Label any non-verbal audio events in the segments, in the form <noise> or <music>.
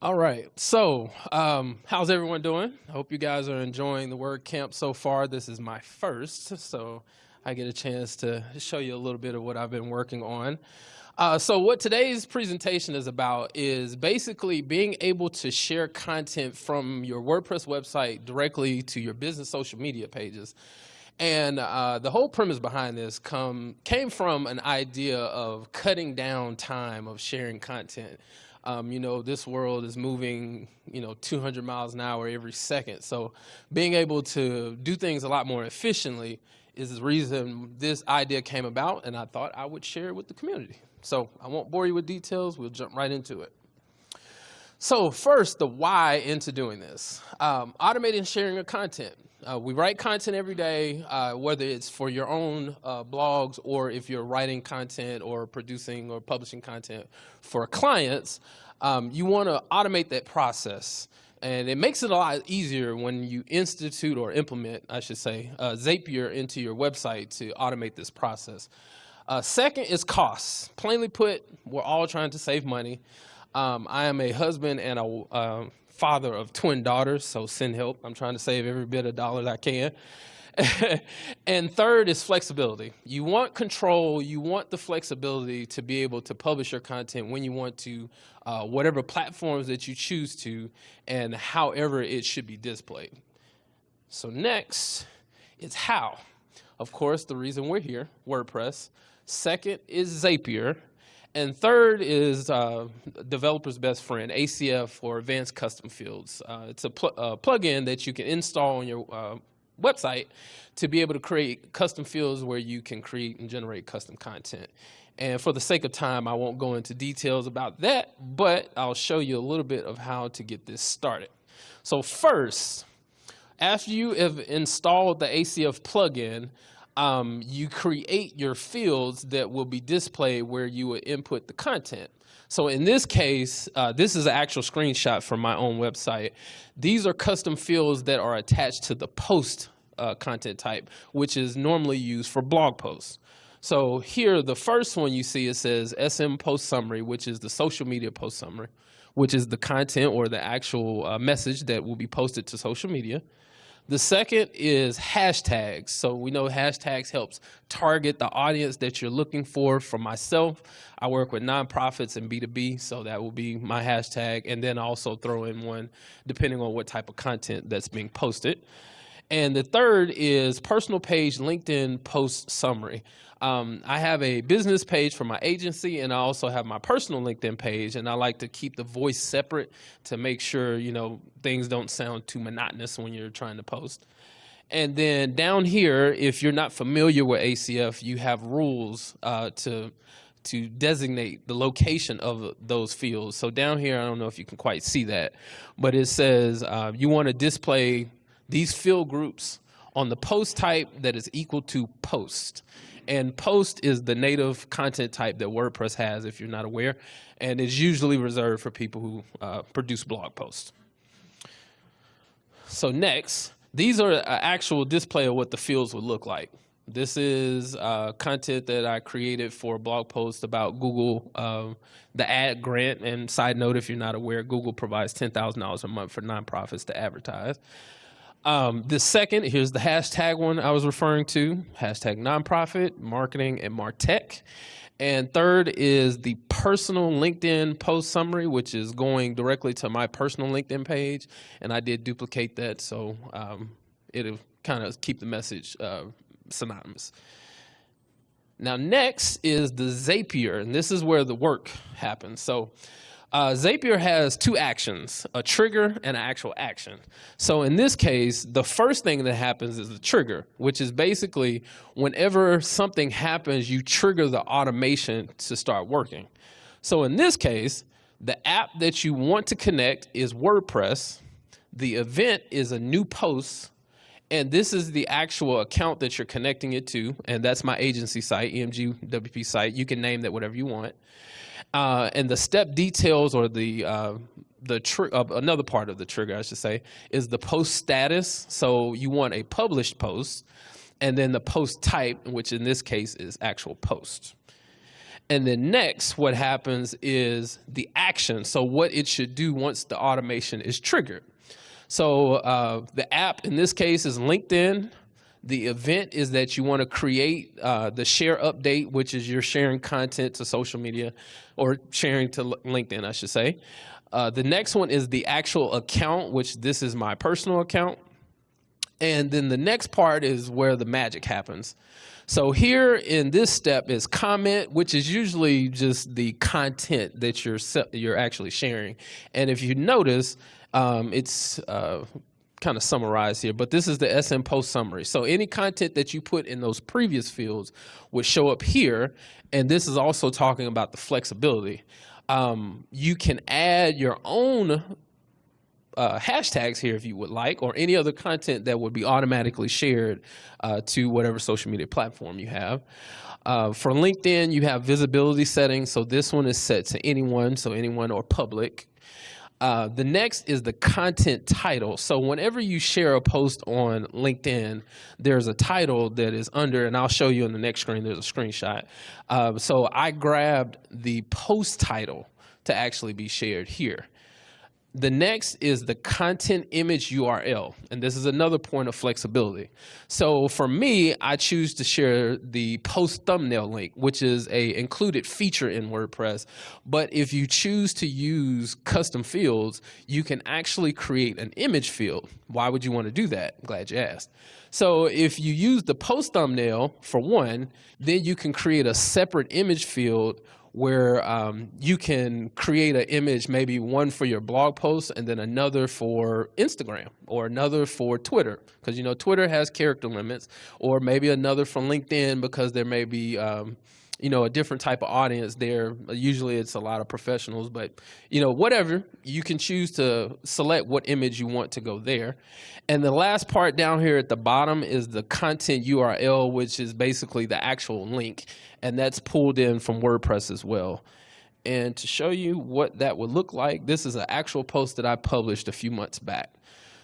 All right. So, um, how's everyone doing? I hope you guys are enjoying the WordCamp so far. This is my first, so I get a chance to show you a little bit of what I've been working on. Uh, so what today's presentation is about is basically being able to share content from your WordPress website directly to your business social media pages. And uh, the whole premise behind this come, came from an idea of cutting down time of sharing content. Um, you know, this world is moving, you know, 200 miles an hour every second. So being able to do things a lot more efficiently is the reason this idea came about and I thought I would share it with the community. So I won't bore you with details, we'll jump right into it. So first, the why into doing this. Um, automating sharing of content. Uh, we write content every day, uh, whether it's for your own uh, blogs or if you're writing content or producing or publishing content for clients, um, you want to automate that process. And it makes it a lot easier when you institute or implement, I should say, uh, Zapier into your website to automate this process. Uh, second is costs. Plainly put, we're all trying to save money. Um, I am a husband and a uh, father of twin daughters, so send help. I'm trying to save every bit of dollars I can. <laughs> and third is flexibility. You want control, you want the flexibility to be able to publish your content when you want to, uh, whatever platforms that you choose to, and however it should be displayed. So next is how. Of course, the reason we're here, WordPress. Second is Zapier. And third is uh, developer's best friend, ACF for Advanced Custom Fields. Uh, it's a pl uh, plugin that you can install on your uh, website to be able to create custom fields where you can create and generate custom content. And for the sake of time, I won't go into details about that, but I'll show you a little bit of how to get this started. So first, after you have installed the ACF plugin, um, you create your fields that will be displayed where you would input the content. So in this case, uh, this is an actual screenshot from my own website. These are custom fields that are attached to the post uh, content type, which is normally used for blog posts. So here, the first one you see, it says SM post summary, which is the social media post summary, which is the content or the actual uh, message that will be posted to social media. The second is hashtags. So we know hashtags helps target the audience that you're looking for. For myself, I work with nonprofits and B2B, so that will be my hashtag. And then also throw in one depending on what type of content that's being posted. And the third is personal page LinkedIn post summary. Um, I have a business page for my agency and I also have my personal LinkedIn page and I like to keep the voice separate to make sure, you know, things don't sound too monotonous when you're trying to post. And then down here, if you're not familiar with ACF, you have rules uh, to to designate the location of those fields. So down here, I don't know if you can quite see that, but it says uh, you want to display these field groups on the post type that is equal to post. And post is the native content type that WordPress has, if you're not aware, and is usually reserved for people who uh, produce blog posts. So next, these are an actual display of what the fields would look like. This is uh, content that I created for a blog post about Google, uh, the ad grant. And side note, if you're not aware, Google provides $10,000 a month for nonprofits to advertise. Um, the second, here's the hashtag one I was referring to, hashtag nonprofit, marketing, and MarTech. And third is the personal LinkedIn post summary, which is going directly to my personal LinkedIn page. And I did duplicate that, so um, it'll kind of keep the message uh, synonymous. Now, next is the Zapier, and this is where the work happens. So uh, Zapier has two actions, a trigger and an actual action. So in this case, the first thing that happens is the trigger, which is basically whenever something happens, you trigger the automation to start working. So in this case, the app that you want to connect is WordPress. The event is a new post and this is the actual account that you're connecting it to. And that's my agency site, EMG WP site. You can name that whatever you want. Uh, and the step details or the uh, the uh, another part of the trigger, I should say, is the post status. So you want a published post, and then the post type, which in this case is actual post. And then next, what happens is the action. So what it should do once the automation is triggered. So uh, the app in this case is LinkedIn. The event is that you want to create uh, the share update, which is you're sharing content to social media or sharing to LinkedIn, I should say. Uh, the next one is the actual account, which this is my personal account. And then the next part is where the magic happens. So here in this step is comment, which is usually just the content that you're you're actually sharing. And if you notice, um, it's uh, kind of summarize here, but this is the SM post summary. So any content that you put in those previous fields would show up here. And this is also talking about the flexibility. Um, you can add your own uh, hashtags here if you would like, or any other content that would be automatically shared uh, to whatever social media platform you have. Uh, for LinkedIn, you have visibility settings. So this one is set to anyone, so anyone or public. Uh, the next is the content title. So whenever you share a post on LinkedIn, there's a title that is under, and I'll show you on the next screen, there's a screenshot. Uh, so I grabbed the post title to actually be shared here. The next is the content image URL, and this is another point of flexibility. So for me, I choose to share the post thumbnail link, which is a included feature in WordPress. But if you choose to use custom fields, you can actually create an image field. Why would you want to do that? Glad you asked. So if you use the post thumbnail for one, then you can create a separate image field where um, you can create an image, maybe one for your blog post and then another for Instagram or another for Twitter, because you know Twitter has character limits, or maybe another from LinkedIn because there may be um, you know, a different type of audience there. Usually it's a lot of professionals, but you know, whatever, you can choose to select what image you want to go there. And the last part down here at the bottom is the content URL, which is basically the actual link. And that's pulled in from WordPress as well. And to show you what that would look like, this is an actual post that I published a few months back.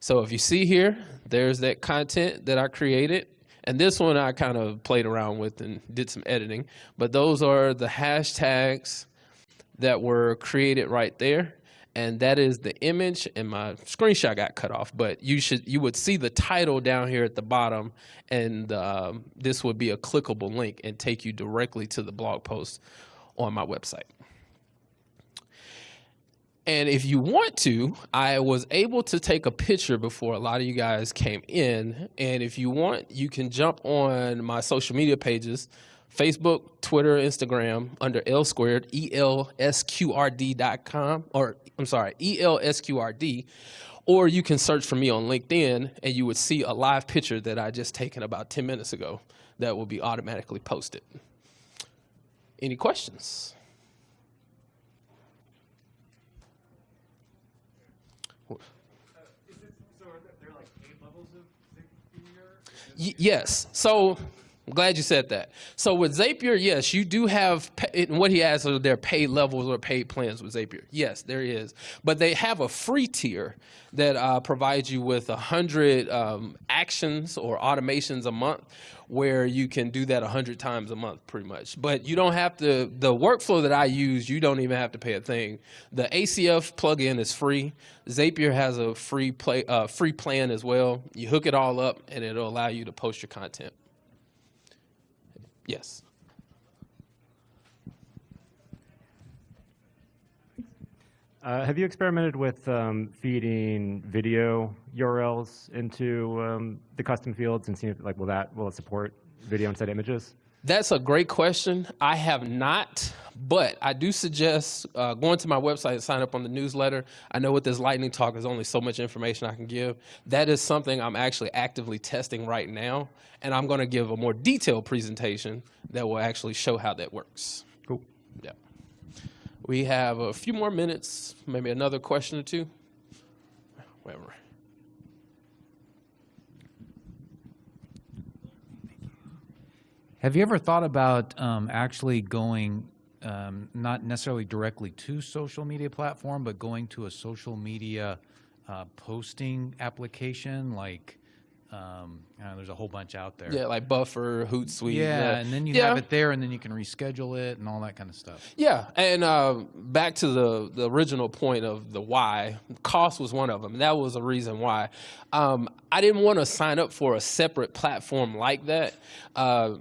So if you see here, there's that content that I created and this one I kind of played around with and did some editing. But those are the hashtags that were created right there. And that is the image and my screenshot got cut off, but you should you would see the title down here at the bottom and um, this would be a clickable link and take you directly to the blog post on my website. And if you want to, I was able to take a picture before a lot of you guys came in. And if you want, you can jump on my social media pages, Facebook, Twitter, Instagram, under L squared, E-L-S-Q-R-D.com, or I'm sorry, E-L-S-Q-R-D, or you can search for me on LinkedIn and you would see a live picture that I just taken about 10 minutes ago that will be automatically posted. Any questions? Yes. So I'm glad you said that. So with Zapier, yes, you do have, what he has are their paid levels or paid plans with Zapier. Yes, there is. But they have a free tier that uh, provides you with 100 um, actions or automations a month where you can do that 100 times a month pretty much. But you don't have to, the workflow that I use, you don't even have to pay a thing. The ACF plugin is free. Zapier has a free, play, uh, free plan as well. You hook it all up and it'll allow you to post your content. Yes. Uh, have you experimented with um, feeding video URLs into um, the custom fields and seeing if, like, will that, will it support video instead images? That's a great question. I have not, but I do suggest uh, going to my website and sign up on the newsletter. I know with this lightning talk, there's only so much information I can give. That is something I'm actually actively testing right now, and I'm going to give a more detailed presentation that will actually show how that works. Cool. Yeah. We have a few more minutes, maybe another question or two. Whatever. Have you ever thought about um, actually going, um, not necessarily directly to social media platform, but going to a social media uh, posting application like Um, there's a whole bunch out there. Yeah, like Buffer, Hootsuite. Yeah, and then you Yeah. have it there, and then you can reschedule it and all that kind of stuff. Yeah, and uh, back to the the original point of the why, cost was one of them. That was a reason why. Um, I didn't want to sign up for a separate platform like that. Uh,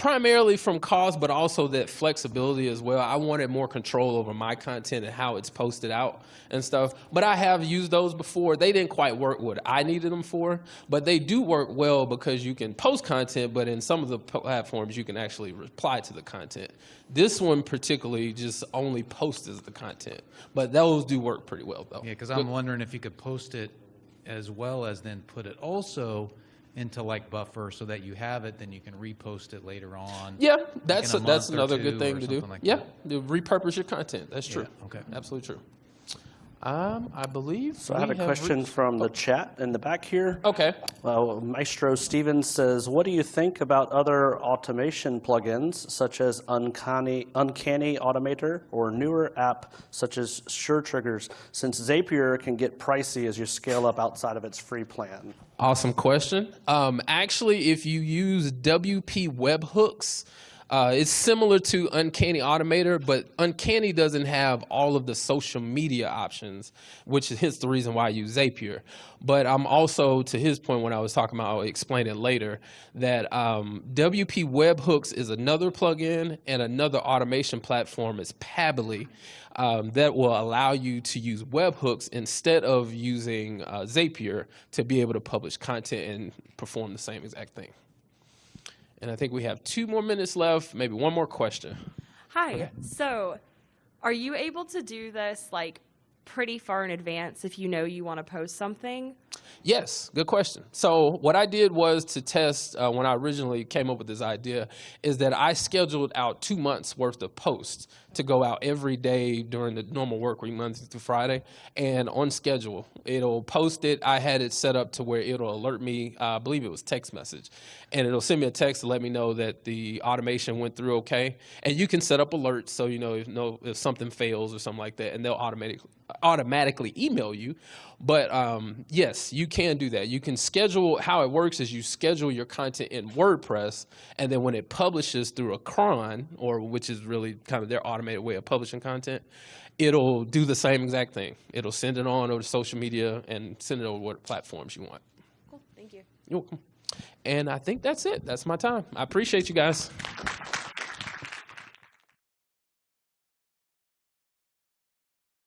primarily from cost, but also that flexibility as well. I wanted more control over my content and how it's posted out and stuff. But I have used those before. They didn't quite work what I needed them for, but they do work well because you can post content, but in some of the platforms you can actually reply to the content. This one particularly just only posts the content, but those do work pretty well though. Yeah, because I'm wondering if you could post it as well as then put it also into like Buffer so that you have it, then you can repost it later on. Yeah, that's a that's another good thing to do. like yeah, repurpose your content. That's true. okay. absolutely true. Um, I believe. So I have a we question reached- from the chat in the back here. Okay. Uh, Maestro Stevens says, "What do you think about other automation plugins such as Uncanny, Uncanny Automator or newer app such as Sure Triggers? Since Zapier can get pricey as you scale up outside of its free plan." Awesome question. Um, actually, if you use WP webhooks, uh, it's similar to Uncanny Automator, but Uncanny doesn't have all of the social media options, which is hence the reason why I use Zapier. But I'm also, to his point when I was talking about, I'll explain it later, that um, WP Webhooks is another plugin and another automation platform is Pabbly um, that will allow you to use webhooks instead of using uh, Zapier to be able to publish content and perform the same exact thing. And I think we have two more minutes left, maybe one more question. Hi. So, are you able to do this like pretty far in advance if you know you want to post something? Yes, good question. So what I did was to test uh, when I originally came up with this idea is that I scheduled out two months worth of posts to go out every day during the normal work week, Monday through Friday, and on schedule. It'll post it. I had it set up to where it'll alert me. Uh, I believe it was text message, and it'll send me a text to let me know that the automation went through okay. And you can set up alerts so you know if know if something fails or something like that, and they'll automatically automatically email you. But um, yes, you can do that. You can schedule. How it works is you schedule your content in WordPress, and then when it publishes through a cron, or which is really kind of their automated way of publishing content, it'll do the same exact thing. It'll send it on over to social media and send it over what platforms you want. Cool. Thank you. You're welcome. And I think that's it. That's my time. I appreciate you guys.